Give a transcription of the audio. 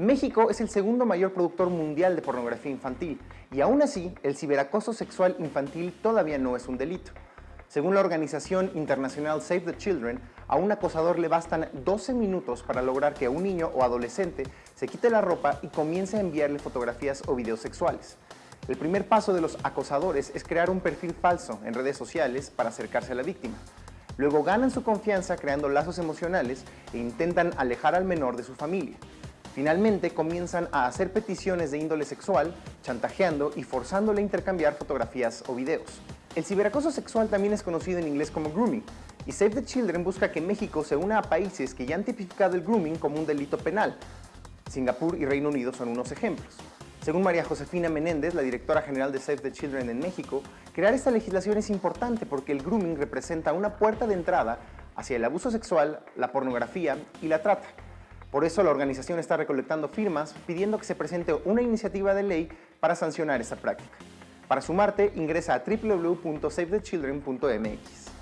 México es el segundo mayor productor mundial de pornografía infantil y aún así el ciberacoso sexual infantil todavía no es un delito. Según la organización internacional Save the Children, a un acosador le bastan 12 minutos para lograr que un niño o adolescente se quite la ropa y comience a enviarle fotografías o videos sexuales. El primer paso de los acosadores es crear un perfil falso en redes sociales para acercarse a la víctima. Luego ganan su confianza creando lazos emocionales e intentan alejar al menor de su familia. Finalmente comienzan a hacer peticiones de índole sexual, chantajeando y forzándole a intercambiar fotografías o videos. El ciberacoso sexual también es conocido en inglés como grooming, y Save the Children busca que México se una a países que ya han tipificado el grooming como un delito penal. Singapur y Reino Unido son unos ejemplos. Según María Josefina Menéndez, la directora general de Save the Children en México, crear esta legislación es importante porque el grooming representa una puerta de entrada hacia el abuso sexual, la pornografía y la trata. Por eso la organización está recolectando firmas pidiendo que se presente una iniciativa de ley para sancionar esta práctica. Para sumarte, ingresa a www.savethechildren.mx.